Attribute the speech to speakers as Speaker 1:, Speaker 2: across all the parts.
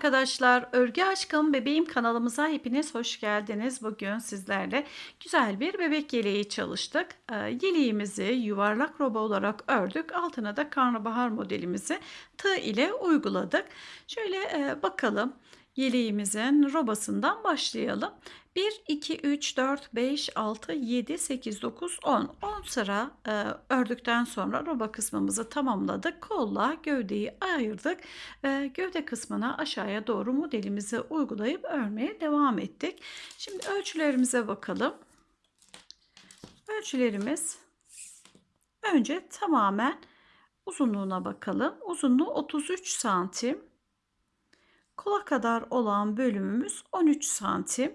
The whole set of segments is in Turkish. Speaker 1: arkadaşlar, Örgü Aşkım Bebeğim kanalımıza hepiniz hoş geldiniz. Bugün sizlerle güzel bir bebek yeleği çalıştık. Ee, yeleğimizi yuvarlak roba olarak ördük. Altına da karnabahar modelimizi tığ ile uyguladık. Şöyle e, bakalım yeleğimizin robasından başlayalım. 1, 2, 3, 4, 5, 6, 7, 8, 9, 10. 10 sıra e, ördükten sonra roba kısmımızı tamamladık. Kolla gövdeyi ayırdık. E, gövde kısmına aşağıya doğru modelimizi uygulayıp örmeye devam ettik. Şimdi ölçülerimize bakalım. Ölçülerimiz önce tamamen uzunluğuna bakalım. Uzunluğu 33 santim. Kola kadar olan bölümümüz 13 santim.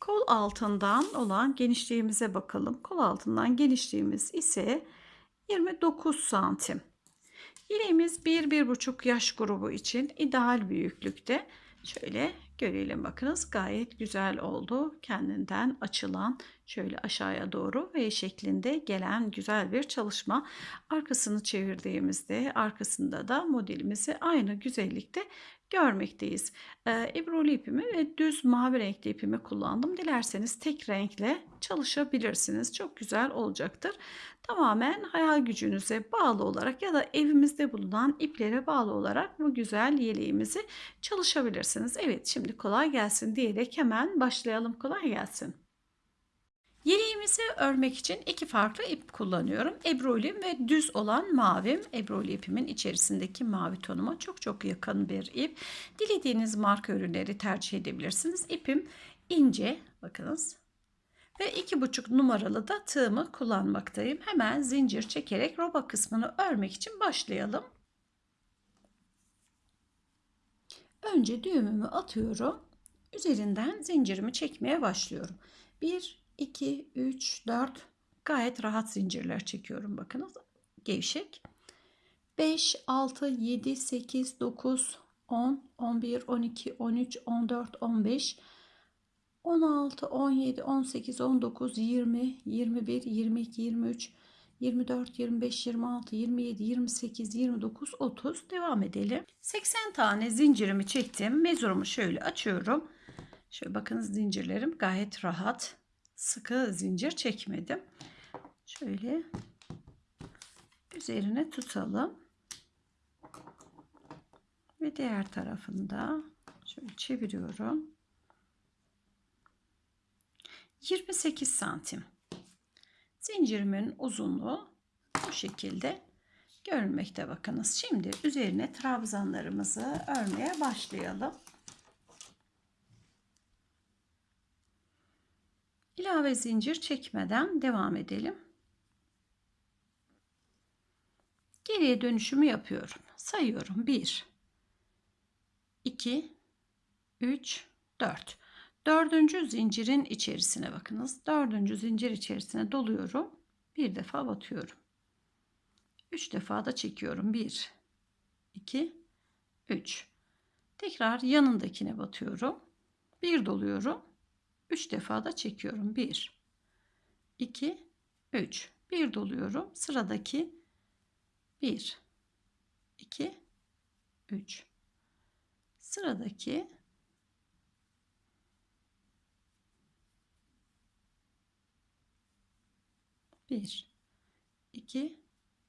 Speaker 1: Kol altından olan genişliğimize bakalım. Kol altından genişliğimiz ise 29 santim. İliğimiz 1-1,5 yaş grubu için ideal büyüklükte. Şöyle görelim bakınız gayet güzel oldu. Kendinden açılan şöyle aşağıya doğru V şeklinde gelen güzel bir çalışma. Arkasını çevirdiğimizde arkasında da modelimizi aynı güzellikte görmekteyiz. E, ipimi ve düz mavi renkli ipimi kullandım. Dilerseniz tek renkle çalışabilirsiniz. Çok güzel olacaktır. Tamamen hayal gücünüze bağlı olarak ya da evimizde bulunan iplere bağlı olarak bu güzel yeleğimizi çalışabilirsiniz. Evet şimdi kolay gelsin diyerek hemen başlayalım. Kolay gelsin. Yeleğimizi örmek için iki farklı ip kullanıyorum. Ebrulim ve düz olan mavim. Ebruli ipimin içerisindeki mavi tonuma çok çok yakın bir ip. Dilediğiniz marka ürünleri tercih edebilirsiniz. İpim ince. Bakınız ve iki buçuk numaralı da tığımı kullanmaktayım. Hemen zincir çekerek roba kısmını örmek için başlayalım. Önce düğümümü atıyorum. Üzerinden zincirimi çekmeye başlıyorum. 1 2, 3, 4 gayet rahat zincirler çekiyorum bakınız. Gevşek. 5, 6, 7, 8, 9, 10, 11, 12, 13, 14, 15, 16, 17, 18, 19, 20, 21, 22, 23, 24, 25, 26, 27, 28, 29, 30 devam edelim. 80 tane zincirimi çektim. Mezurumu şöyle açıyorum. Şöyle bakınız zincirlerim gayet rahat sıkı zincir çekmedim. Şöyle üzerine tutalım. Ve diğer tarafında şöyle çeviriyorum. 28 santim. Zincirimin uzunluğu bu şekilde görülmekte bakınız. Şimdi üzerine trabzanlarımızı örmeye başlayalım. ilave zincir çekmeden devam edelim. Geriye dönüşümü yapıyorum. Sayıyorum. 1 2 3 4 Dördüncü zincirin içerisine bakınız. Dördüncü zincir içerisine doluyorum. Bir defa batıyorum. Üç defa da çekiyorum. 1, 2, 3. Tekrar yanındakine batıyorum. Bir doluyorum. 3 defa da çekiyorum. 1, 2, 3. 1 doluyorum. Sıradaki 1, 2, 3. Sıradaki bir, iki,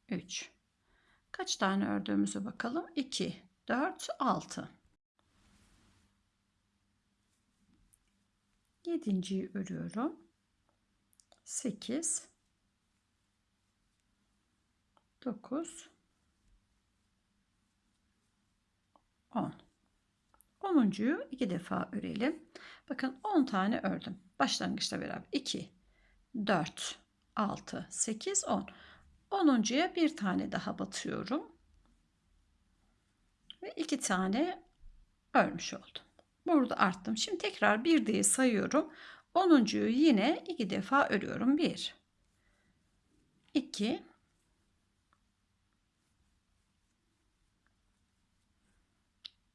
Speaker 1: üç. Kaç tane ördüğümüzü bakalım. 2, 4, 6. Yedinciyi örüyorum. 8 9 10 Onuncuyu iki defa örelim. Bakın 10 tane ördüm. Başlangıçta beraber 2 4 6 8 10 Onuncuya bir tane daha batıyorum. Ve iki tane örmüş oldum. Burada arttım. Şimdi tekrar bir diye sayıyorum. Onuncuyu yine iki defa örüyorum. Bir, iki,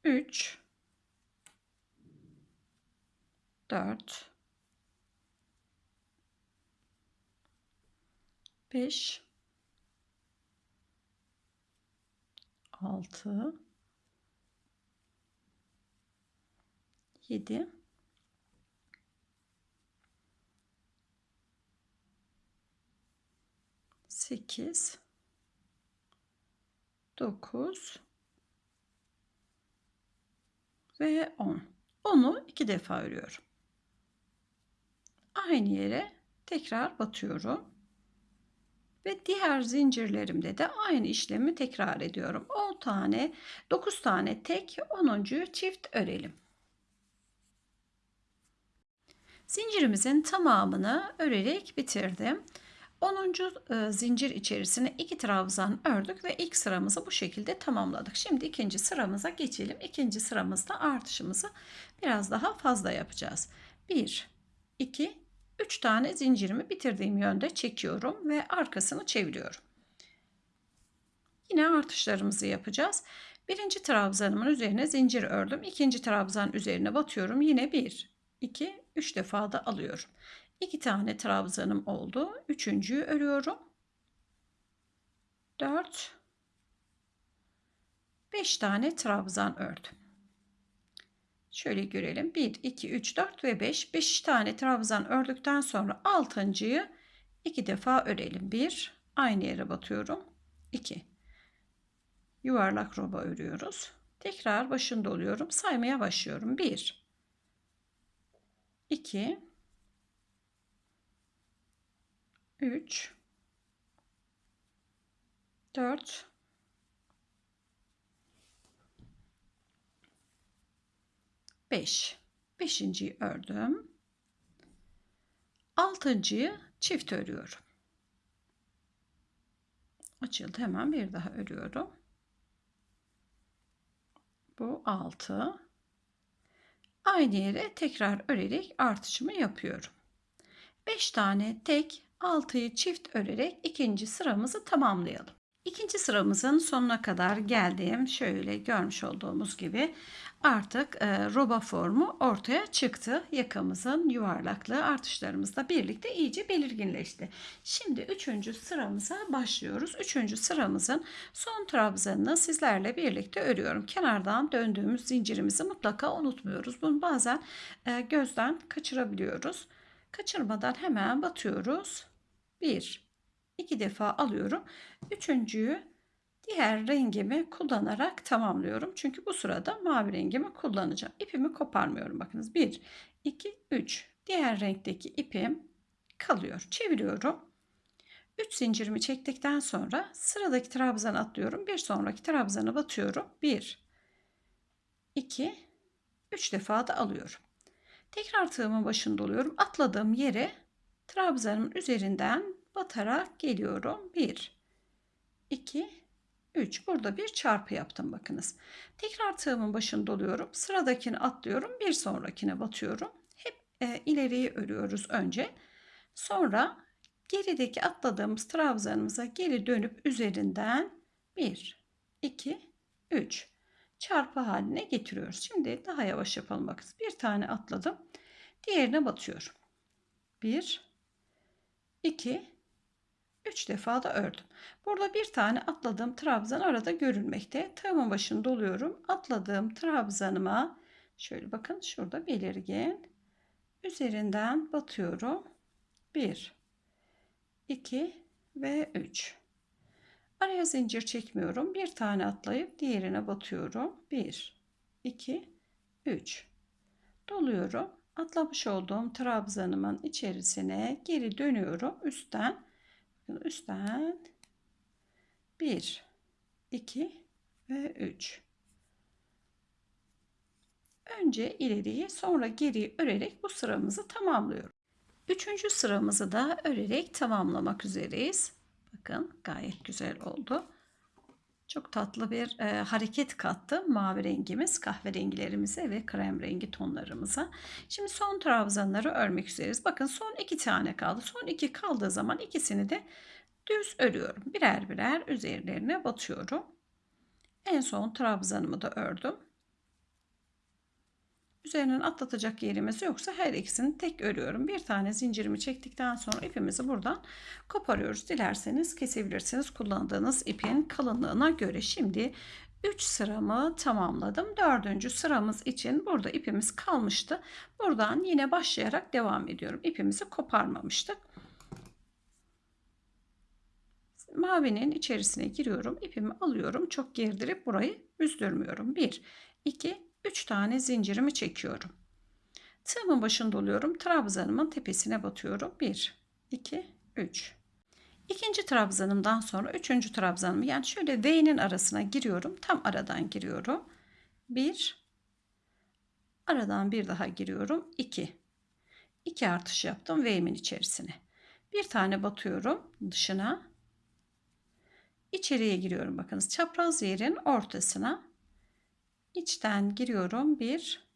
Speaker 1: üç, dört, beş, altı. 7 8 9 ve 10. Onu iki defa örüyorum. Aynı yere tekrar batıyorum. Ve diğer zincirlerimde de aynı işlemi tekrar ediyorum. 10 tane, 9 tane tek, 10. çift örelim. Zincirimizin tamamını örerek bitirdim. 10. E, zincir içerisine iki trabzan ördük ve ilk sıramızı bu şekilde tamamladık. Şimdi ikinci sıramıza geçelim. İkinci sıramızda artışımızı biraz daha fazla yapacağız. 1 2 3 tane zincirimi bitirdiğim yönde çekiyorum ve arkasını çeviriyorum. Yine artışlarımızı yapacağız. Birinci trabzanımın üzerine zincir ördüm. ikinci trabzan üzerine batıyorum. Yine 1 2 3 defa da alıyorum. 2 tane trabzanım oldu. Üçüncüyü örüyorum. 4 5 tane trabzan ördüm. Şöyle görelim. 1, 2, 3, 4 ve 5. 5 tane trabzan ördükten sonra altıncıyı 2 defa örelim. 1, aynı yere batıyorum. 2, yuvarlak roba örüyoruz. Tekrar başında oluyorum. Saymaya başlıyorum. 1, 2 3 4 5 5.yi ördüm. 6.yı çift örüyorum. Açıldı hemen bir daha örüyorum. Bu 6 Aynı yere tekrar örerek artışımı yapıyorum. 5 tane tek 6'yı çift örerek ikinci sıramızı tamamlayalım. İkinci sıramızın sonuna kadar geldim. Şöyle görmüş olduğumuz gibi artık e, roba formu ortaya çıktı. Yakamızın yuvarlaklığı artışlarımızla birlikte iyice belirginleşti. Şimdi üçüncü sıramıza başlıyoruz. Üçüncü sıramızın son trabzanını sizlerle birlikte örüyorum. Kenardan döndüğümüz zincirimizi mutlaka unutmuyoruz. Bunu bazen e, gözden kaçırabiliyoruz. Kaçırmadan hemen batıyoruz. 1 iki defa alıyorum. Üçüncüyü diğer rengimi kullanarak tamamlıyorum. Çünkü bu sırada mavi rengimi kullanacağım. İpimi koparmıyorum. Bakınız 1, 2, 3. Diğer renkteki ipim kalıyor. Çeviriyorum. 3 zincirimi çektikten sonra sıradaki trabzana atlıyorum. Bir sonraki trabzana batıyorum. 1, 2, 3 defa da alıyorum. Tekrar tığımın başında oluyorum. Atladığım yere trabzanın üzerinden batarak geliyorum. 1, 2, 3. Burada bir çarpı yaptım bakınız. Tekrar tığımın başını doluyorum. Sıradakini atlıyorum. Bir sonrakine batıyorum. Hep e, ileriyi örüyoruz önce. Sonra gerideki atladığımız trabzanımıza geri dönüp üzerinden 1, 2, 3 çarpı haline getiriyoruz. Şimdi daha yavaş yapalım bakın. Bir tane atladım. Diğerine batıyorum. 1, 2, 3 defa da ördüm. Burada bir tane atladığım trabzan arada görülmekte. Tığımın başını doluyorum. Atladığım trabzanıma şöyle bakın şurada belirgin. Üzerinden batıyorum. 1 2 ve 3. Araya zincir çekmiyorum. Bir tane atlayıp diğerine batıyorum. 1 2 3 doluyorum. Atlamış olduğum trabzanımın içerisine geri dönüyorum. Üstten Bakın üstten 1, 2 ve 3. Önce ileriyi sonra geriyi örerek bu sıramızı tamamlıyorum. Üçüncü sıramızı da örerek tamamlamak üzereyiz. Bakın gayet güzel oldu. Çok tatlı bir e, hareket kattı mavi rengimiz, kahverengilerimize ve krem rengi tonlarımıza. Şimdi son trabzanları örmek üzereyiz. Bakın son iki tane kaldı. Son iki kaldığı zaman ikisini de düz örüyorum. Birer birer üzerlerine batıyorum. En son trabzanımı da ördüm. Üzerinden atlatacak yerimiz yoksa her ikisini tek örüyorum. Bir tane zincirimi çektikten sonra ipimizi buradan koparıyoruz. Dilerseniz kesebilirsiniz kullandığınız ipin kalınlığına göre. Şimdi 3 sıramı tamamladım. 4. sıramız için burada ipimiz kalmıştı. Buradan yine başlayarak devam ediyorum. İpimizi koparmamıştık. Mavinin içerisine giriyorum. İpimi alıyorum. Çok gerdirip burayı üzdürmüyorum. 1, 2, 3 tane zincirimi çekiyorum. Tığımın başında oluyorum. Trabzanımın tepesine batıyorum. 1, 2, 3. İkinci trabzanımdan sonra üçüncü trabzanımı yani şöyle V'nin arasına giriyorum. Tam aradan giriyorum. 1, aradan bir daha giriyorum. 2, 2 artış yaptım V'min içerisine. Bir tane batıyorum dışına. İçeriye giriyorum bakınız çapraz yerin ortasına içten giriyorum bir,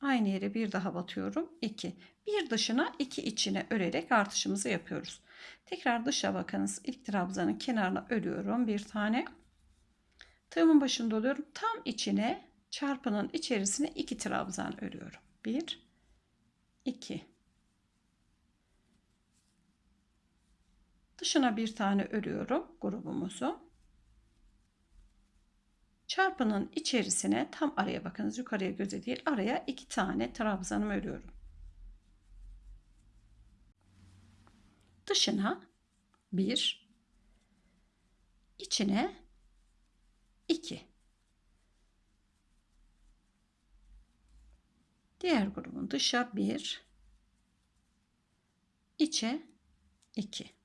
Speaker 1: aynı yere bir daha batıyorum 2 bir dışına iki içine örerek artışımızı yapıyoruz tekrar dışa bakınız ilk trabzanın kenarına örüyorum bir tane tığımın başını doluyorum tam içine çarpının içerisine iki trabzan örüyorum 1 2 dışına bir tane örüyorum grubumuzu Çarpının içerisine tam araya bakınız yukarıya göze değil araya iki tane trabzanımı örüyorum. Dışına bir, içine iki. Diğer grubun dışa bir, içe iki.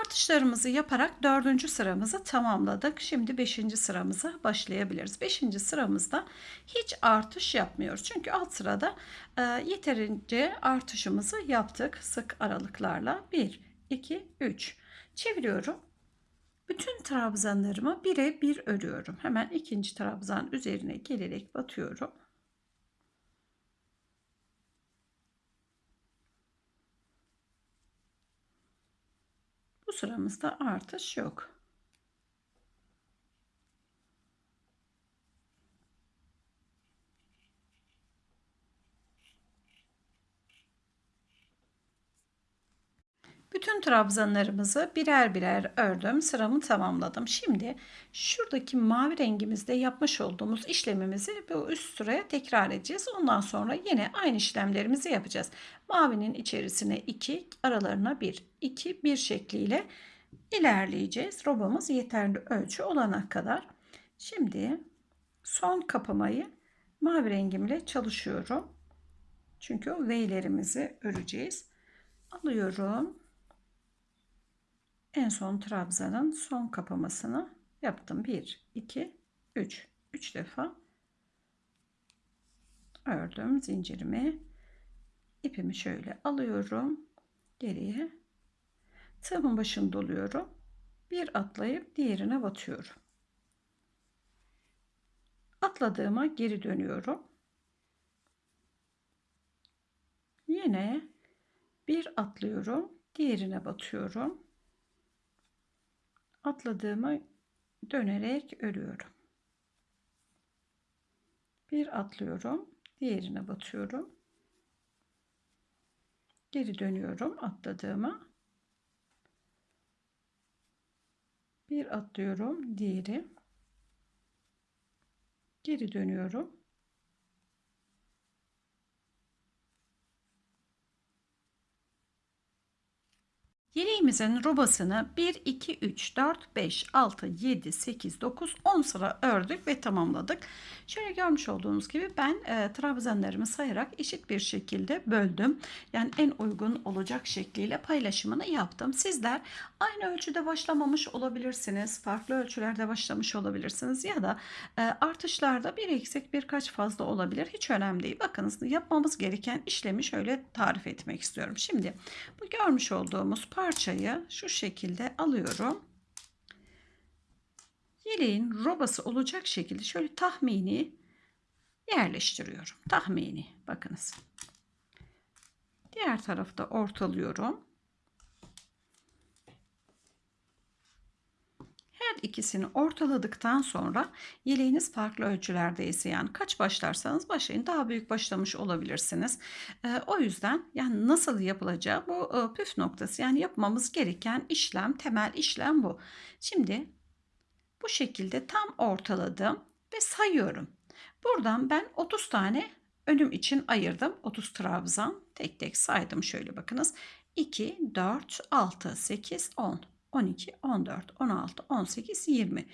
Speaker 1: Artışlarımızı yaparak dördüncü sıramızı tamamladık. Şimdi beşinci sıramıza başlayabiliriz. Beşinci sıramızda hiç artış yapmıyoruz. Çünkü alt sırada e, yeterince artışımızı yaptık sık aralıklarla. 1, 2, 3 çeviriyorum. Bütün trabzanlarımı bire bir örüyorum. Hemen ikinci trabzan üzerine gelerek batıyorum. sıramızda artış yok. Bütün trabzanlarımızı birer birer ördüm. Sıramı tamamladım. Şimdi şuradaki mavi rengimizde yapmış olduğumuz işlemimizi bu üst sıraya tekrar edeceğiz. Ondan sonra yine aynı işlemlerimizi yapacağız. Mavinin içerisine 2, aralarına 1, 2, 1 şekliyle ilerleyeceğiz. Robamız yeterli ölçü olana kadar. Şimdi son kapamayı mavi rengimle çalışıyorum. Çünkü o V'lerimizi öreceğiz. Alıyorum. En son trabzanın son kapamasını yaptım. 1, 2, 3. 3 defa ördüm zincirimi. İpimi şöyle alıyorum. Geriye. Tığımın başını doluyorum. Bir atlayıp diğerine batıyorum. Atladığıma geri dönüyorum. Yine bir atlıyorum. Diğerine batıyorum atladığımı dönerek örüyorum. Bir atlıyorum, diğerine batıyorum. Geri dönüyorum atladığıma. Bir atlıyorum, diğeri. Geri dönüyorum. Yeleğimizin robasını 1, 2, 3, 4, 5, 6, 7, 8, 9, 10 sıra ördük ve tamamladık. Şöyle görmüş olduğunuz gibi ben e, trabzanlarımı sayarak eşit bir şekilde böldüm. Yani en uygun olacak şekliyle paylaşımını yaptım. Sizler Aynı ölçüde başlamamış olabilirsiniz. Farklı ölçülerde başlamış olabilirsiniz. Ya da e, artışlarda bir eksik birkaç fazla olabilir. Hiç önemli değil. Bakınız yapmamız gereken işlemi şöyle tarif etmek istiyorum. Şimdi bu görmüş olduğumuz parçayı şu şekilde alıyorum yeleğin robası olacak şekilde şöyle tahmini yerleştiriyorum. Tahmini bakınız. Diğer tarafta ortalıyorum. Her ikisini ortaladıktan sonra yeleğiniz farklı ölçülerdeyse yani kaç başlarsanız başlayın daha büyük başlamış olabilirsiniz. E, o yüzden yani nasıl yapılacağı bu e, püf noktası yani yapmamız gereken işlem temel işlem bu. Şimdi bu şekilde tam ortaladım ve sayıyorum. Buradan ben 30 tane önüm için ayırdım. 30 trabzan tek tek saydım şöyle bakınız. 2, 4, 6, 8, 10. 12, 14, 16,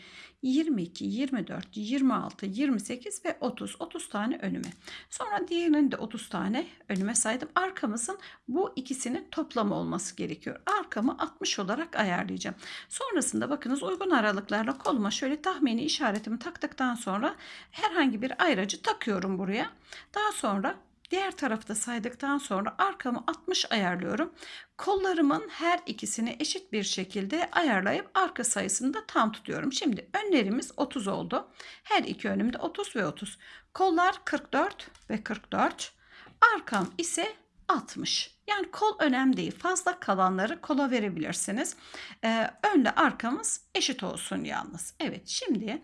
Speaker 1: 18, 20, 22, 24, 26, 28 ve 30. 30 tane önüme. Sonra diğerini de 30 tane önüme saydım. Arkamızın bu ikisinin toplamı olması gerekiyor. Arkamı 60 olarak ayarlayacağım. Sonrasında bakınız uygun aralıklarla koluma şöyle tahmini işaretimi taktıktan sonra herhangi bir ayracı takıyorum buraya. Daha sonra Diğer tarafta saydıktan sonra arkamı 60 ayarlıyorum. Kollarımın her ikisini eşit bir şekilde ayarlayıp arka sayısını da tam tutuyorum. Şimdi önlerimiz 30 oldu. Her iki önümde 30 ve 30. Kollar 44 ve 44. Arkam ise 60. Yani kol önemli değil. Fazla kalanları kola verebilirsiniz. Ee, önle arkamız eşit olsun yalnız. Evet şimdi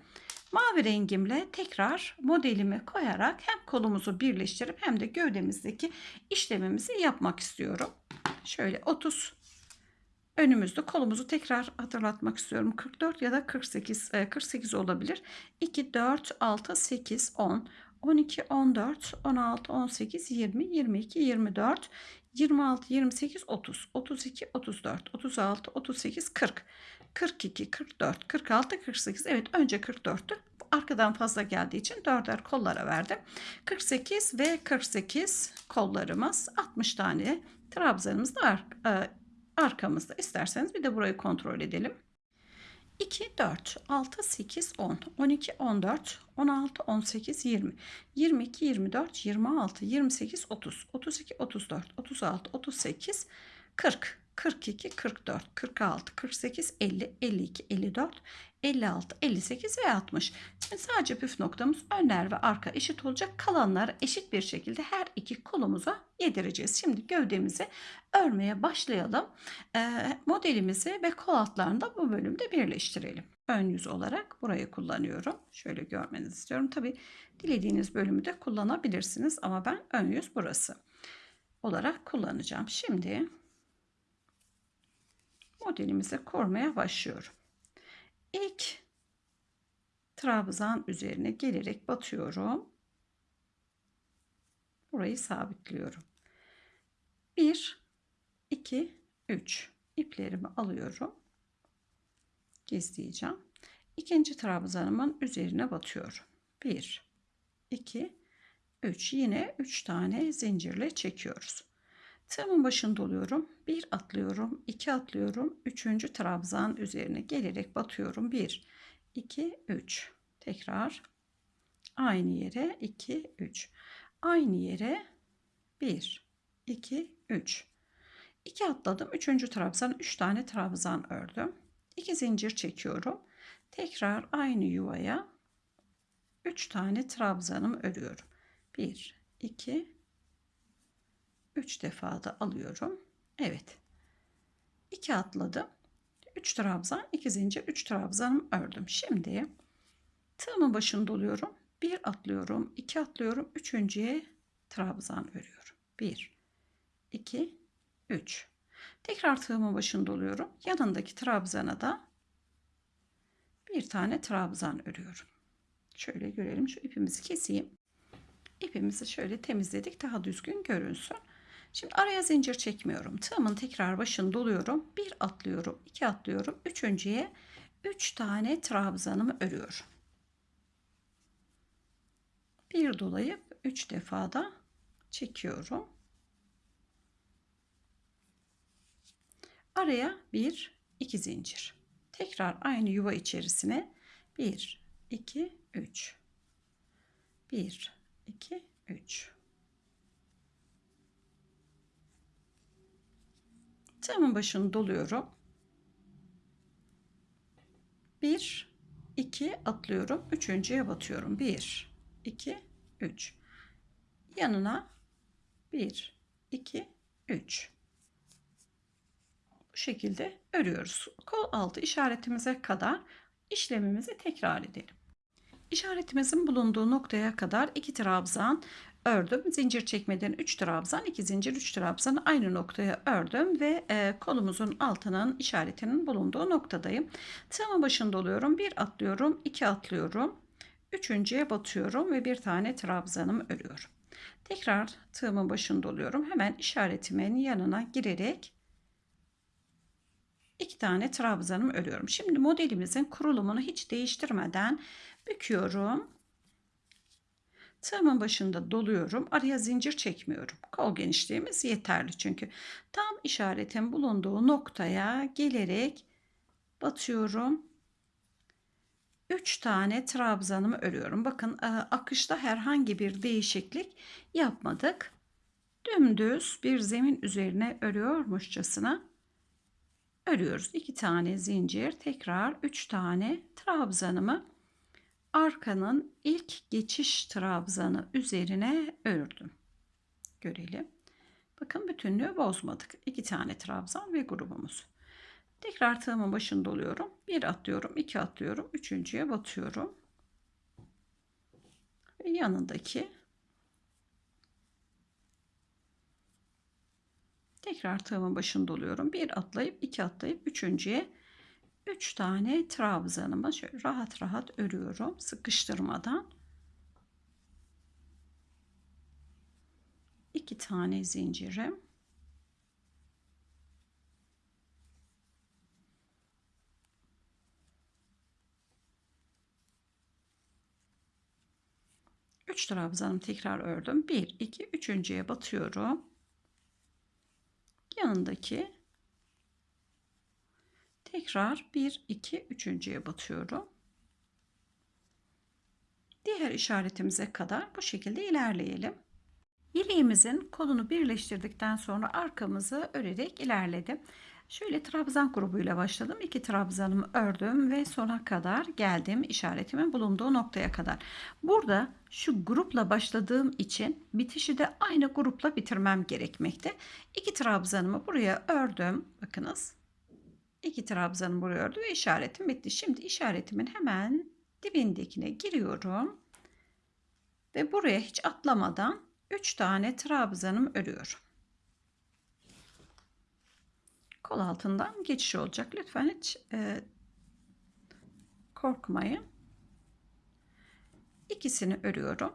Speaker 1: Mavi rengimle tekrar modelimi koyarak hem kolumuzu birleştirip hem de gövdemizdeki işlemimizi yapmak istiyorum. Şöyle 30 önümüzde kolumuzu tekrar hatırlatmak istiyorum. 44 ya da 48 48 e, olabilir. 2 4 6 8 10 12 14 16 18 20 22 24 26, 28, 30, 32, 34, 36, 38, 40, 42, 44, 46, 48. Evet önce 44'tü. Arkadan fazla geldiği için 4'er kollara verdim. 48 ve 48 kollarımız 60 tane trabzanımız da ar e, arkamızda. İsterseniz bir de burayı kontrol edelim. 2, 4, 6, 8, 10, 12, 14, 16, 18, 20, 22, 24, 26, 28, 30, 32, 34, 36, 38, 40, 42, 44, 46, 48, 50, 52, 54, 56, 58 ve 60. Şimdi sadece püf noktamız önler ve arka eşit olacak. Kalanlar eşit bir şekilde her iki kolumuza yedireceğiz. Şimdi gövdemizi örmeye başlayalım. Ee, modelimizi ve kol altlarını da bu bölümde birleştirelim. Ön yüz olarak burayı kullanıyorum. Şöyle görmenizi istiyorum. Tabi dilediğiniz bölümü de kullanabilirsiniz ama ben ön yüz burası olarak kullanacağım. Şimdi modelimizi kurmaya başlıyorum ilk trabzan üzerine gelerek batıyorum. Burayı sabitliyorum. 1 2 3 iplerimi alıyorum. Gizleyeceğim. İkinci trabzanımın üzerine batıyorum. 1 2 3 yine 3 tane zincirle çekiyoruz. Tığımın başında oluyorum. Bir atlıyorum, iki atlıyorum. Üçüncü trabzan üzerine gelerek batıyorum. Bir, iki, üç. Tekrar aynı yere iki, üç. Aynı yere bir, iki, üç. 2 atladım. 3. trabzan 3 tane trabzan ördüm. 2 zincir çekiyorum. Tekrar aynı yuvaya 3 tane trabzanımı örüyorum. 1 2 3 defa da alıyorum. Evet. 2 atladım. 3 trabzan, 2 zincir, 3 trabzanım ördüm. Şimdi tığımın başını doluyorum. 1 atlıyorum, 2 atlıyorum, 3.ye trabzan örüyorum. 1 2 3. Tekrar tığımın başını doluyorum. Yanındaki trabzana da bir tane trabzan örüyorum. Şöyle görelim. Şu ipimizi keseyim. İpimizi şöyle temizledik. Daha düzgün görünsün. Şimdi araya zincir çekmiyorum. Tığımın tekrar başını doluyorum. Bir atlıyorum, iki atlıyorum. Üçüncüye üç tane trabzanımı örüyorum. Bir dolayıp üç defa da çekiyorum. Araya bir, iki zincir. Tekrar aynı yuva içerisine bir, iki, üç. Bir, iki, üç. Tığımın başını doluyorum. 1 2 atlıyorum. Üçüncüye batıyorum. 1 2 3 yanına 1 2 3 bu şekilde örüyoruz. Kol altı işaretimize kadar işlemimizi tekrar edelim. İşaretimizin bulunduğu noktaya kadar iki trabzan ördüm. Zincir çekmeden 3 trabzan, 2 zincir 3 trabzanı aynı noktaya ördüm ve e, kolumuzun altının işaretinin bulunduğu noktadayım. Tığımın başında oluyorum. bir atlıyorum, 2 atlıyorum. Üçüncüye batıyorum ve bir tane trabzanımı örüyorum. Tekrar tığımın başında oluyorum. Hemen işaretimin yanına girerek iki tane trabzanımı örüyorum. Şimdi modelimizin kurulumunu hiç değiştirmeden büküyorum Tığımın başında doluyorum. Araya zincir çekmiyorum. Kol genişliğimiz yeterli çünkü. Tam işaretin bulunduğu noktaya gelerek batıyorum. 3 tane trabzanımı örüyorum. Bakın e, akışta herhangi bir değişiklik yapmadık. Dümdüz bir zemin üzerine örüyormuşçasına örüyoruz. 2 tane zincir, tekrar 3 tane trabzanımı arkanın ilk geçiş trabzanı üzerine ördüm. Görelim. Bakın bütünlüğü bozmadık. İki tane trabzan ve grubumuz. Tekrar tığımın başında oluyorum. Bir atlıyorum, iki atlıyorum, üçüncüye batıyorum. Ve yanındaki tekrar tığımın başında oluyorum. Bir atlayıp iki atlayıp üçüncüye 3 tane trabzanımı şöyle rahat rahat örüyorum sıkıştırmadan. 2 tane zincirim. Üç trabzanım tekrar ördüm. Bir, iki, üçüncüye batıyorum. Yanındaki Tekrar 1, 2, 3.ye batıyorum. Diğer işaretimize kadar bu şekilde ilerleyelim. İliğimizin kolunu birleştirdikten sonra arkamızı örerek ilerledim. Şöyle trabzan grubuyla başladım. İki trabzanımı ördüm ve sona kadar geldim işaretimin bulunduğu noktaya kadar. Burada şu grupla başladığım için bitişi de aynı grupla bitirmem gerekmekte. İki trabzanımı buraya ördüm. Bakınız İki trabzanım buraya ördüm ve işaretim bitti. Şimdi işaretimin hemen dibindekine giriyorum. Ve buraya hiç atlamadan 3 tane trabzanım örüyorum. Kol altından geçiş olacak. Lütfen hiç e, korkmayın. İkisini örüyorum.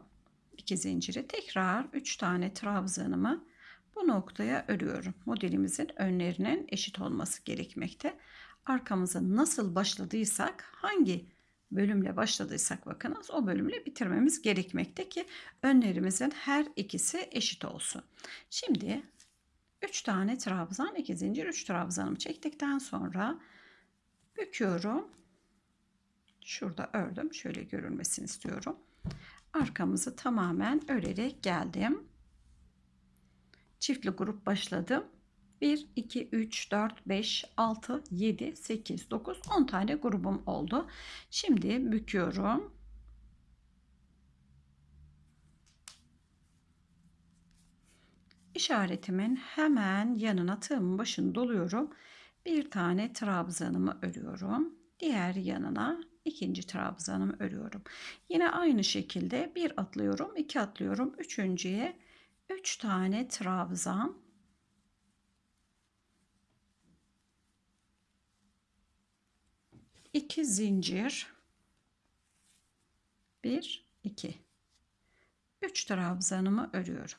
Speaker 1: İki zinciri tekrar 3 tane trabzanımı bu noktaya örüyorum. Modelimizin önlerinin eşit olması gerekmekte. Arkamızı nasıl başladıysak hangi bölümle başladıysak bakınız o bölümle bitirmemiz gerekmekte ki önlerimizin her ikisi eşit olsun. Şimdi 3 tane trabzan 2 zincir 3 trabzanımı çektikten sonra büküyorum. Şurada ördüm. Şöyle görünmesini istiyorum. Arkamızı tamamen örerek geldim çiftli grup başladım. 1, 2, 3, 4, 5, 6, 7, 8, 9, 10 tane grubum oldu. Şimdi büküyorum. İşaretimin hemen yanına tığımın başını doluyorum. Bir tane trabzanımı örüyorum. Diğer yanına ikinci trabzanımı örüyorum. Yine aynı şekilde bir atlıyorum, iki atlıyorum. Üçüncüye 3 tane trabzan iki zincir bir iki üç trabzanımı örüyorum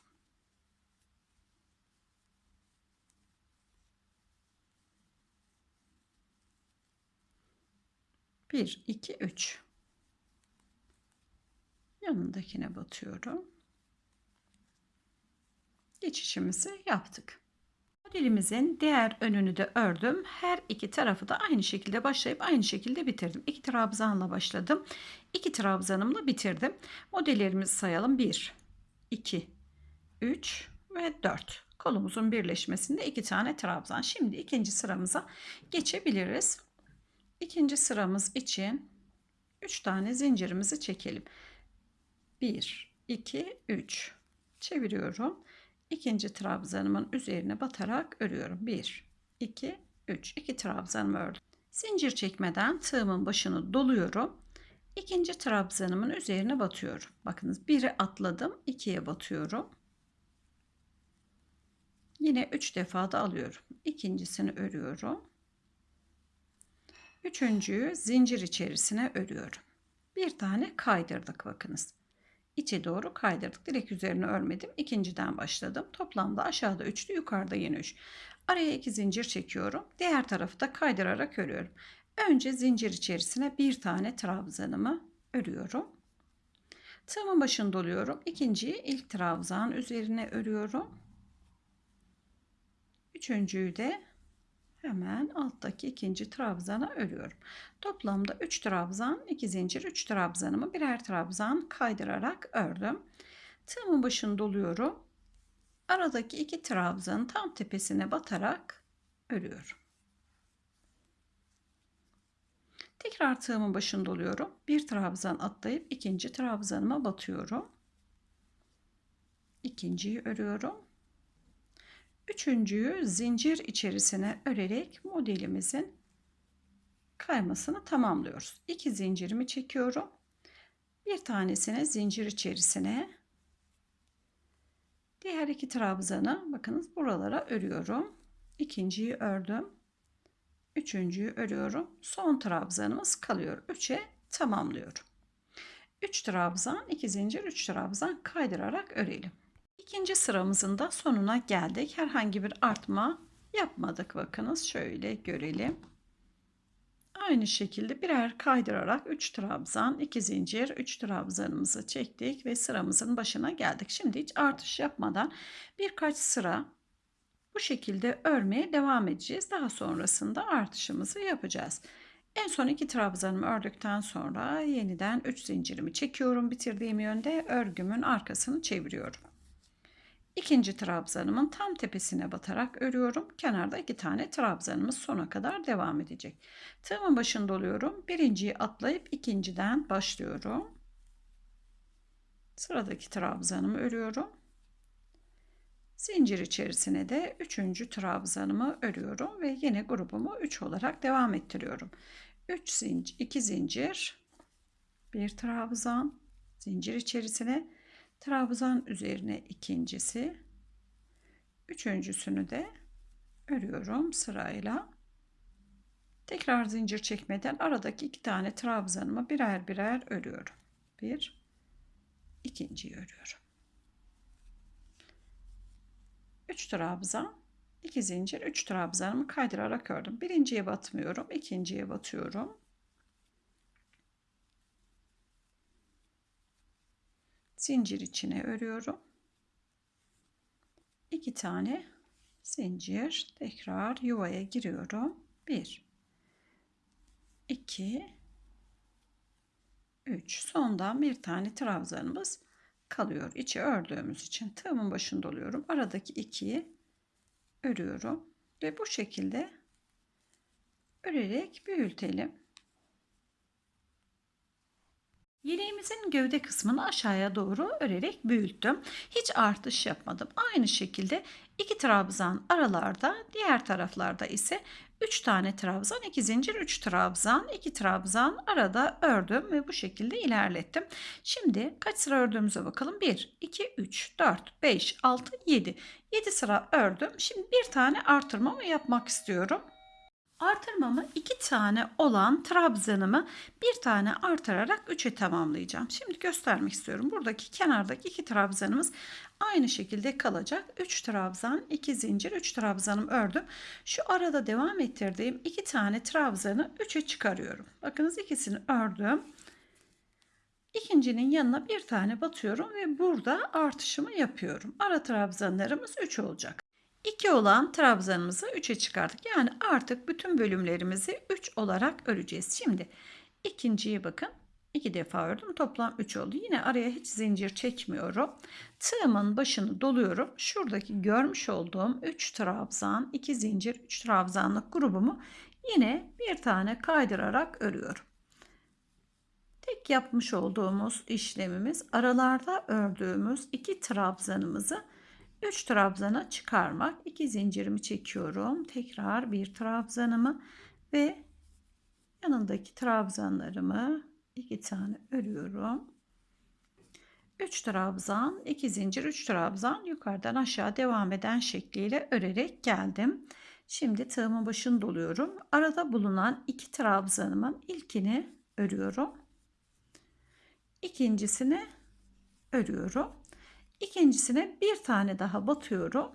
Speaker 1: bir iki üç yanındakine batıyorum geçişimizi yaptık. Modelimizin diğer önünü de ördüm. Her iki tarafı da aynı şekilde başlayıp aynı şekilde bitirdim. İki trabzanla başladım. İki trabzanımla bitirdim. Modellerimizi sayalım. 1, 2, 3 ve 4. Kolumuzun birleşmesinde iki tane trabzan. Şimdi ikinci sıramıza geçebiliriz. İkinci sıramız için 3 tane zincirimizi çekelim. 1, 2, 3. Çeviriyorum ikinci trabzanımın üzerine batarak örüyorum. 1, 2, 3. 2 trabzanımı ördüm. Zincir çekmeden tığımın başını doluyorum. İkinci trabzanımın üzerine batıyorum. Bakınız biri atladım, ikiye batıyorum. Yine 3 defa da alıyorum. İkincisini örüyorum. Üçüncüyü zincir içerisine örüyorum. Bir tane kaydırdık bakınız içe doğru kaydırdık. Direkt üzerine örmedim. İkinciden başladım. Toplamda aşağıda üçlü yukarıda yeni üç. Araya iki zincir çekiyorum. Diğer tarafı da kaydırarak örüyorum. Önce zincir içerisine bir tane trabzanımı örüyorum. Tığımın başını doluyorum. İkinciyi ilk trabzan üzerine örüyorum. Üçüncüyü de Hemen alttaki ikinci trabzana örüyorum. Toplamda 3 trabzan, 2 zincir, 3 trabzanımı birer trabzan kaydırarak ördüm. Tığımın başını doluyorum. Aradaki iki trabzanın tam tepesine batarak örüyorum. Tekrar tığımın başını doluyorum. Bir trabzan atlayıp ikinci trabzanıma batıyorum. İkinciyi örüyorum. Üçüncüyü zincir içerisine örerek modelimizin kaymasını tamamlıyoruz. İki zincirimi çekiyorum. Bir tanesini zincir içerisine diğer iki trabzanı bakınız buralara örüyorum. İkinciyi ördüm. Üçüncüyü örüyorum. Son trabzanımız kalıyor. Üçe tamamlıyorum. Üç trabzan, iki zincir, üç trabzan kaydırarak örelim. İkinci sıramızın da sonuna geldik. Herhangi bir artma yapmadık. Bakınız şöyle görelim. Aynı şekilde birer kaydırarak 3 trabzan, 2 zincir, 3 trabzanımızı çektik ve sıramızın başına geldik. Şimdi hiç artış yapmadan birkaç sıra bu şekilde örmeye devam edeceğiz. Daha sonrasında artışımızı yapacağız. En son iki trabzanımı ördükten sonra yeniden 3 zincirimi çekiyorum. Bitirdiğim yönde örgümün arkasını çeviriyorum. İkinci trabzanımın tam tepesine batarak örüyorum. Kenarda iki tane trabzanımız sona kadar devam edecek. Tığımın başında oluyorum. Birinciyi atlayıp ikinciden başlıyorum. Sıradaki trabzanımı örüyorum. Zincir içerisine de üçüncü trabzanımı örüyorum ve yine grubumu 3 olarak devam ettiriyorum. 3 zincir, 2 zincir, bir trabzan, zincir içerisine trabzan üzerine ikincisi üçüncüsünü de örüyorum sırayla tekrar zincir çekmeden aradaki iki tane trabzanımı birer birer örüyorum bir ikinciyi örüyorum 3 trabzan 2 zincir 3 trabzanımı kaydırarak ördüm birinciye batmıyorum ikinciye batıyorum zincir içine örüyorum. 2 tane zincir tekrar yuvaya giriyorum. 1 2 3 sondan bir tane trabzanımız kalıyor. İçi ördüğümüz için tığımın başında oluyorum. Aradaki 2'yi örüyorum ve bu şekilde örerek büyütelim. Yeleğimizin gövde kısmını aşağıya doğru örerek büyüttüm. Hiç artış yapmadım. Aynı şekilde iki trabzan aralarda, diğer taraflarda ise 3 tane trabzan, 2 zincir, 3 trabzan, 2 trabzan arada ördüm ve bu şekilde ilerlettim. Şimdi kaç sıra ördüğümüze bakalım. 1, 2, 3, 4, 5, 6, 7. 7 sıra ördüm. Şimdi bir tane artırmamı yapmak istiyorum. Artırmamı iki tane olan trabzanımı bir tane artırarak 3'e tamamlayacağım. Şimdi göstermek istiyorum. Buradaki kenardaki iki trabzanımız aynı şekilde kalacak. 3 trabzan, 2 zincir, 3 trabzanım ördüm. Şu arada devam ettirdiğim iki tane trabzanı 3'e çıkarıyorum. Bakınız ikisini ördüm. İkincinin yanına bir tane batıyorum ve burada artışımı yapıyorum. Ara trabzanlarımız 3 olacak. 2 olan trabzanımızı 3'e çıkardık. Yani artık bütün bölümlerimizi 3 olarak öreceğiz. Şimdi ikinciye bakın. 2 defa ördüm. Toplam 3 oldu. Yine araya hiç zincir çekmiyorum. Tığımın başını doluyorum. Şuradaki görmüş olduğum 3 trabzan, 2 zincir, 3 trabzanlık grubumu yine bir tane kaydırarak örüyorum. Tek yapmış olduğumuz işlemimiz aralarda ördüğümüz iki trabzanımızı 3 trabzana çıkarmak. 2 zincirimi çekiyorum. Tekrar bir trabzanımı ve yanındaki trabzanlarımı 2 tane örüyorum. 3 trabzan, 2 zincir, 3 trabzan yukarıdan aşağı devam eden şekliyle örerek geldim. Şimdi tığımın başını doluyorum. Arada bulunan 2 trabzanımın ilkini örüyorum. ikincisini örüyorum. İkincisine bir tane daha batıyorum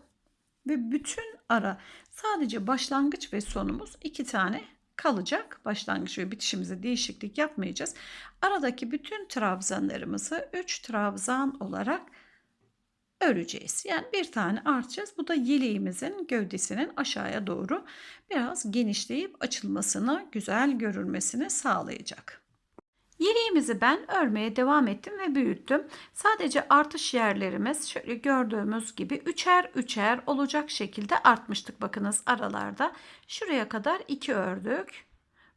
Speaker 1: ve bütün ara sadece başlangıç ve sonumuz iki tane kalacak. Başlangıç ve bitişimize değişiklik yapmayacağız. Aradaki bütün trabzanlarımızı 3 trabzan olarak öreceğiz. Yani bir tane artacağız. Bu da yeleğimizin gövdesinin aşağıya doğru biraz genişleyip açılmasını, güzel görülmesini sağlayacak. Yeleğimizi ben örmeye devam ettim ve büyüttüm. Sadece artış yerlerimiz şöyle gördüğümüz gibi üçer üçer olacak şekilde artmıştık. Bakınız aralarda şuraya kadar 2 ördük.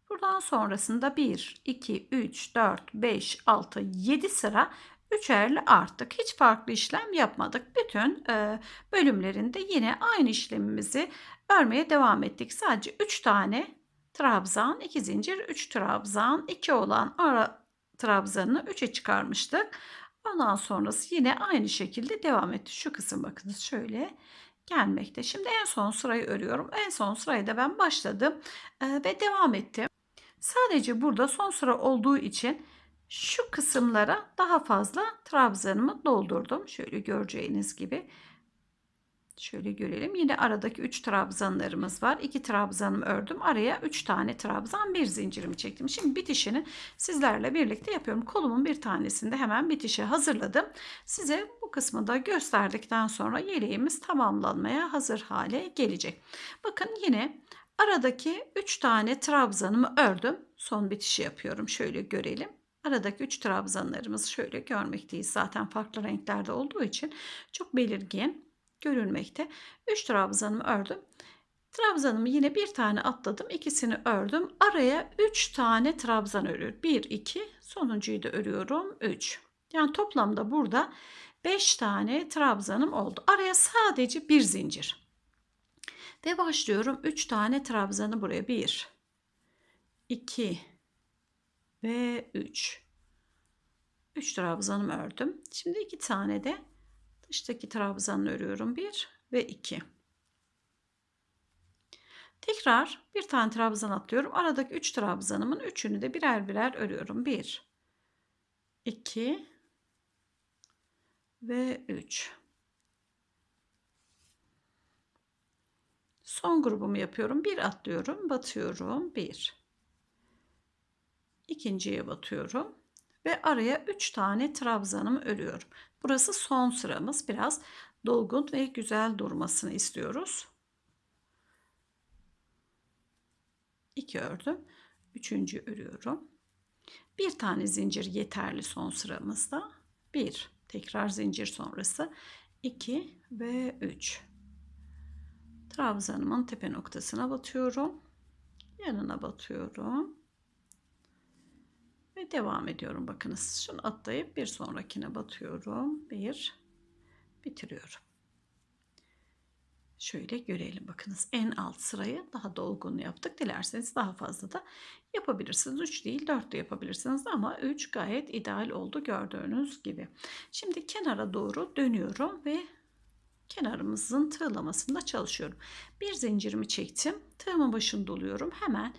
Speaker 1: Buradan sonrasında 1, 2, 3, 4, 5, 6, 7 sıra üçerli arttık. Hiç farklı işlem yapmadık. Bütün e, bölümlerinde yine aynı işlemimizi örmeye devam ettik. Sadece 3 tane trabzan, 2 zincir, 3 trabzan, 2 olan ara trabzanını 3'e çıkarmıştık. Ondan sonrası yine aynı şekilde devam etti. Şu kısım bakınız şöyle gelmekte. Şimdi en son sırayı örüyorum. En son sırayı da ben başladım e, ve devam ettim. Sadece burada son sıra olduğu için şu kısımlara daha fazla trabzanımı doldurdum. Şöyle göreceğiniz gibi Şöyle görelim. Yine aradaki 3 trabzanlarımız var. 2 trabzanımı ördüm. Araya 3 tane trabzan bir zincirimi çektim. Şimdi bitişini sizlerle birlikte yapıyorum. Kolumun bir tanesini de hemen bitişe hazırladım. Size bu kısmı da gösterdikten sonra yeleğimiz tamamlanmaya hazır hale gelecek. Bakın yine aradaki 3 tane trabzanımı ördüm. Son bitişi yapıyorum. Şöyle görelim. Aradaki 3 trabzanlarımız şöyle görmekteyiz. Zaten farklı renklerde olduğu için çok belirgin görülmekte. 3 trabzanımı ördüm. Trabzanımı yine bir tane atladım. ikisini ördüm. Araya 3 tane trabzan örüyorum. 1, 2 sonuncuyu da örüyorum. 3. Yani toplamda burada 5 tane trabzanım oldu. Araya sadece bir zincir. Ve başlıyorum. 3 tane trabzanı buraya. 1, 2 ve 3. 3 trabzanımı ördüm. Şimdi 2 tane de İçteki trabzanı örüyorum 1 ve 2 tekrar bir tane trabzan atlıyorum aradaki 3 trabzanımın üçünü de birer birer örüyorum 1 2 ve 3 son grubumu yapıyorum bir atlıyorum batıyorum 1 ikinciye batıyorum ve araya 3 tane trabzanımı örüyorum Burası son sıramız. Biraz dolgun ve güzel durmasını istiyoruz. 2 ördüm. Üçüncü örüyorum. Bir tane zincir yeterli son sıramızda. 1 tekrar zincir sonrası 2 ve 3. Trabzanımın tepe noktasına batıyorum. Yanına batıyorum. Ve devam ediyorum. Bakınız şunu atlayıp bir sonrakine batıyorum. Bir bitiriyorum. Şöyle görelim bakınız en alt sırayı daha dolgun yaptık. Dilerseniz daha fazla da yapabilirsiniz. 3 değil 4 de yapabilirsiniz ama 3 gayet ideal oldu gördüğünüz gibi. Şimdi kenara doğru dönüyorum ve kenarımızın tığlamasında çalışıyorum. Bir zincirimi çektim. Tığımın başını doluyorum. Hemen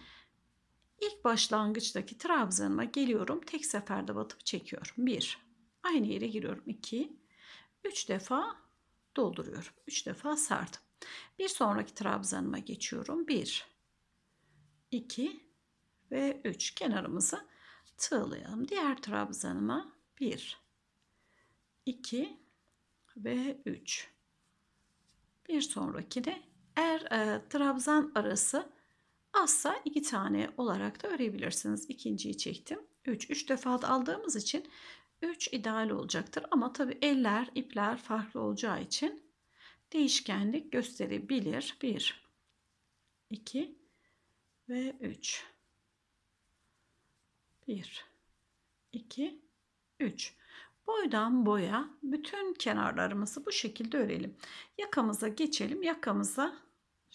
Speaker 1: İlk başlangıçtaki trabzanıma geliyorum. Tek seferde batıp çekiyorum. 1. Aynı yere giriyorum. 2. 3 defa dolduruyorum. 3 defa sardım. Bir sonraki trabzanıma geçiyorum. 1. 2 ve 3 kenarımızı tığlayalım. Diğer trabzanıma 1. 2 ve 3. Bir sonrakine eğer e, trabzan arası Asla iki tane olarak da örebilirsiniz. İkinciyi çektim. 3. 3 defa da aldığımız için 3 ideal olacaktır. Ama tabi eller, ipler farklı olacağı için değişkenlik gösterebilir. 1, 2 ve 3. 1, 2, 3. Boydan boya bütün kenarlarımızı bu şekilde örelim. Yakamıza geçelim. Yakamıza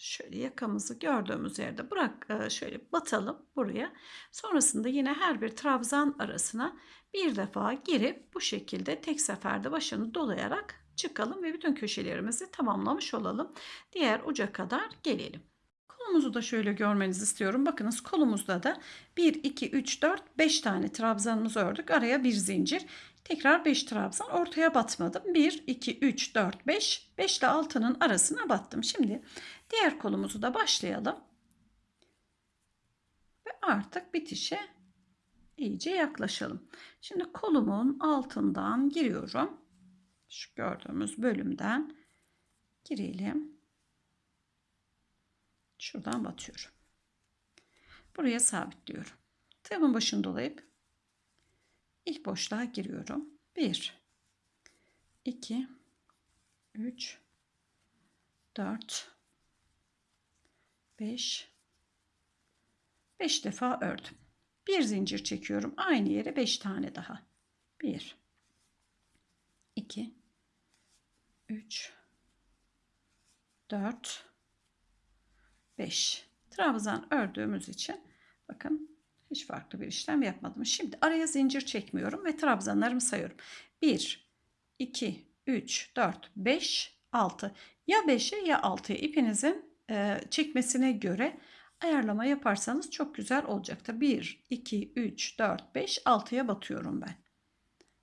Speaker 1: Şöyle yakamızı gördüğümüz yerde bırak e, şöyle batalım buraya. Sonrasında yine her bir trabzan arasına bir defa girip bu şekilde tek seferde başını dolayarak çıkalım ve bütün köşelerimizi tamamlamış olalım. Diğer uca kadar gelelim. Kolumuzu da şöyle görmenizi istiyorum. Bakınız kolumuzda da 1, 2, 3, 4, 5 tane trabzanımızı ördük. Araya bir zincir. Tekrar 5 trabzan ortaya batmadım. 1, 2, 3, 4, 5. 5 ile 6'nın arasına battım. Şimdi Diğer kolumuzu da başlayalım. Ve artık bitişe iyice yaklaşalım. Şimdi kolumun altından giriyorum. Şu gördüğümüz bölümden girelim. Şuradan batıyorum. Buraya sabitliyorum. Tığımın başını dolayıp ilk boşluğa giriyorum. 1 2 3 4 5 5 defa ördüm. Bir zincir çekiyorum. Aynı yere 5 tane daha. 1 2 3 4 5 trabzan ördüğümüz için bakın hiç farklı bir işlem yapmadım. Şimdi araya zincir çekmiyorum ve trabzanlarımı sayıyorum. 1 2 3 4 5 6 ya 5'e ya 6'ya ipinizin e, çekmesine göre ayarlama yaparsanız çok güzel olacaktır. 1, 2, 3, 4, 5, 6'ya batıyorum ben.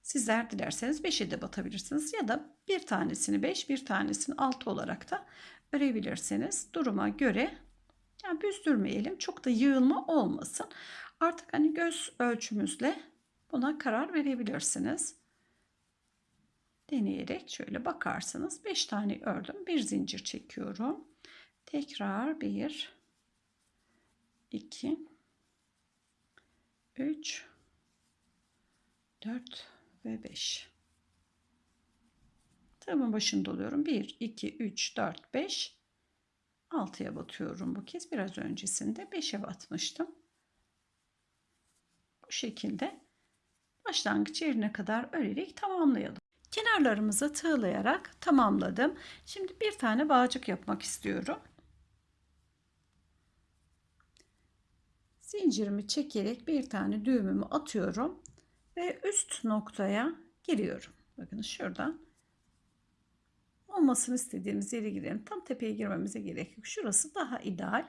Speaker 1: Sizler dilerseniz 5'e de batabilirsiniz ya da bir tanesini 5, bir tanesini 6 olarak da örebilirsiniz. Duruma göre yani büzdürmeyelim. Çok da yığılma olmasın. Artık hani göz ölçümüzle buna karar verebilirsiniz. Deneyerek şöyle bakarsınız. 5 tane ördüm. Bir zincir çekiyorum. Tekrar 1 2 3 4 ve 5 Tığımın başını doluyorum. 1, 2, 3, 4, 5 6'ya batıyorum bu kez. Biraz öncesinde 5'e batmıştım. Bu şekilde başlangıç yerine kadar örerek tamamlayalım. Kenarlarımızı tığlayarak tamamladım. Şimdi bir tane bağcık yapmak istiyorum. zincirimi çekerek bir tane düğümümü atıyorum ve üst noktaya giriyorum. Bakın şuradan olmasını istediğimiz yere girelim. Tam tepeye girmemize gerek yok. Şurası daha ideal.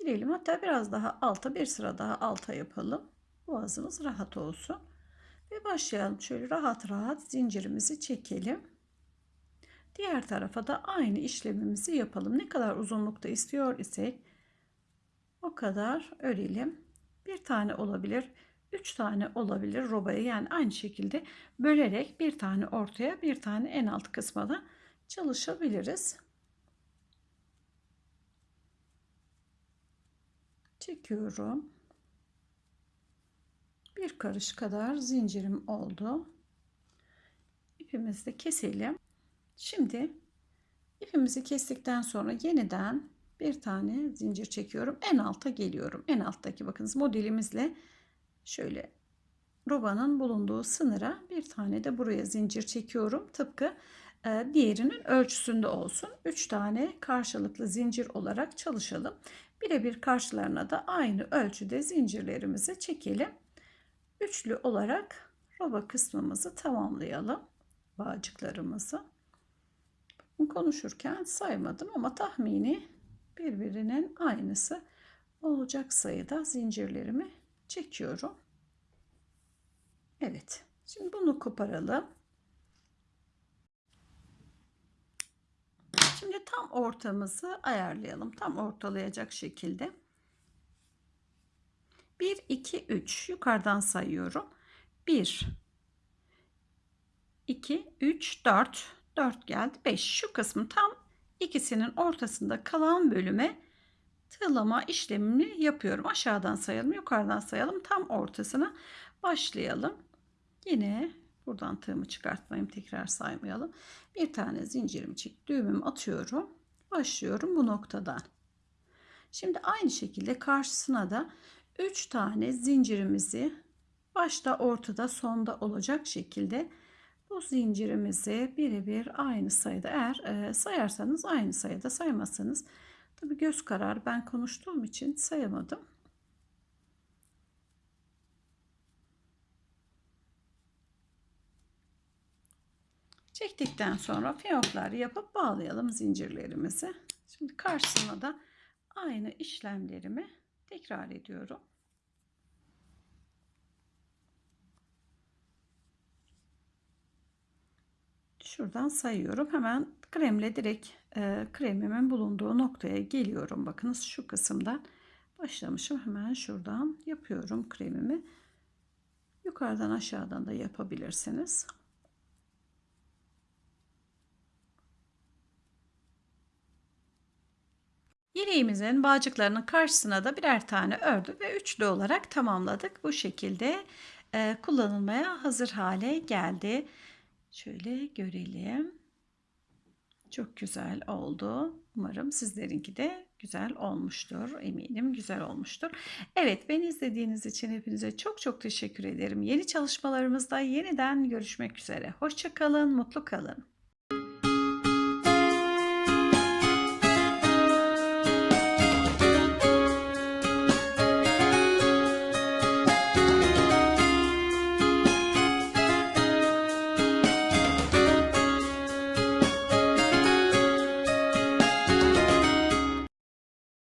Speaker 1: Girelim hatta biraz daha alta bir sıra daha alta yapalım. Boğazımız rahat olsun. Ve başlayalım. Şöyle rahat rahat zincirimizi çekelim. Diğer tarafa da aynı işlemimizi yapalım. Ne kadar uzunlukta istiyor isek o kadar örelim. Bir tane olabilir, üç tane olabilir robayı yani aynı şekilde bölerek bir tane ortaya bir tane en alt kısma da çalışabiliriz. Çekiyorum. Bir karış kadar zincirim oldu. İpimizi de keselim. Şimdi ipimizi kestikten sonra yeniden bir tane zincir çekiyorum. En alta geliyorum. En alttaki bakınız modelimizle şöyle robanın bulunduğu sınıra bir tane de buraya zincir çekiyorum. Tıpkı e, diğerinin ölçüsünde olsun. 3 tane karşılıklı zincir olarak çalışalım. Birebir karşılarına da aynı ölçüde zincirlerimizi çekelim. Üçlü olarak roba kısmımızı tamamlayalım. Bağcıklarımızı. Konuşurken saymadım ama tahmini birbirinin aynısı olacak sayıda zincirlerimi çekiyorum. Evet. Şimdi bunu koparalım. Şimdi tam ortamızı ayarlayalım. Tam ortalayacak şekilde. 1, 2, 3. Yukarıdan sayıyorum. 1, 2, 3, 4. 4 geldi. 5. Şu kısmı tam ikisinin ortasında kalan bölüme tığlama işlemini yapıyorum. Aşağıdan sayalım, yukarıdan sayalım. Tam ortasına başlayalım. Yine buradan tığımı çıkartmayayım, tekrar saymayalım. Bir tane zincirimi çek, düğümümü atıyorum. Başlıyorum bu noktadan. Şimdi aynı şekilde karşısına da 3 tane zincirimizi başta ortada sonda olacak şekilde bu zincirimizi birebir aynı sayıda eğer e, sayarsanız aynı sayıda saymazsanız tabi göz karar ben konuştuğum için sayamadım. Çektikten sonra fiyoklar yapıp bağlayalım zincirlerimizi. Şimdi karşısına da aynı işlemlerimi tekrar ediyorum. Şuradan sayıyorum. Hemen kremle direkt e, kremimin bulunduğu noktaya geliyorum. Bakınız şu kısımdan başlamışım. Hemen şuradan yapıyorum kremimi. Yukarıdan aşağıdan da yapabilirsiniz. İleğimizin bağcıklarının karşısına da birer tane ördük ve üçlü olarak tamamladık. Bu şekilde e, kullanılmaya hazır hale geldi. Şöyle görelim. Çok güzel oldu. Umarım sizlerinki de güzel olmuştur. Eminim güzel olmuştur. Evet ben izlediğiniz için hepinize çok çok teşekkür ederim. Yeni çalışmalarımızda yeniden görüşmek üzere. Hoşçakalın, mutlu kalın.